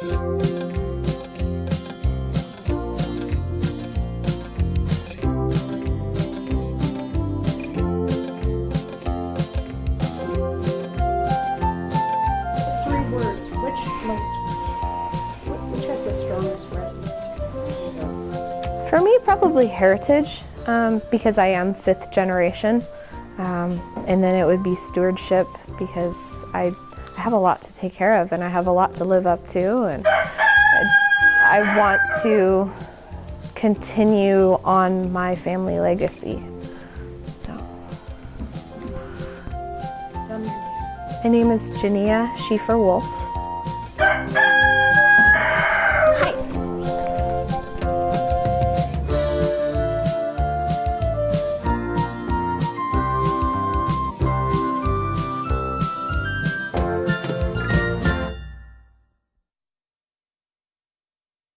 For me, probably heritage, um, because I am fifth generation. Um, and then it would be stewardship, because I, I have a lot to take care of and I have a lot to live up to. And I, want to continue on my family legacy. So, um, my name is Jania Schiefer Wolf.